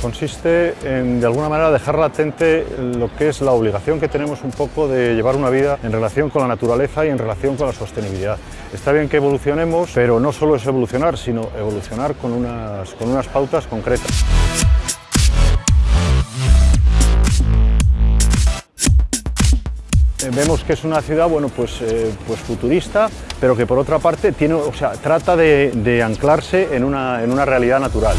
Consiste en, de alguna manera, dejar latente lo que es la obligación que tenemos un poco de llevar una vida en relación con la naturaleza y en relación con la sostenibilidad. Está bien que evolucionemos, pero no solo es evolucionar, sino evolucionar con unas, con unas pautas concretas. Eh, vemos que es una ciudad bueno, pues, eh, pues futurista, pero que por otra parte tiene, o sea, trata de, de anclarse en una, en una realidad natural.